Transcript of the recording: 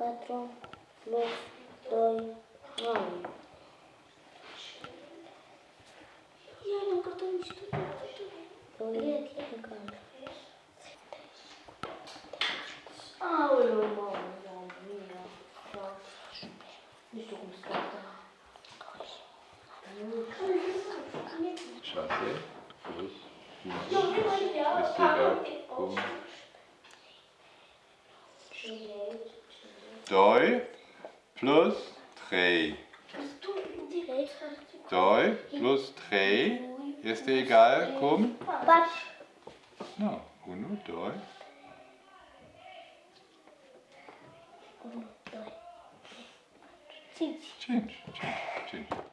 patrón los doy вам. Я не на картоне что-то Лет, лет. А, ой, ой, мама, мама, меня. Не только Сейчас я здесь. Ну, Если я... Жалею. 2 plus 3. Doi plus 3 este egal komm. Was? Na, uno, 2. Uno, 2, 3, 4, 5. 5,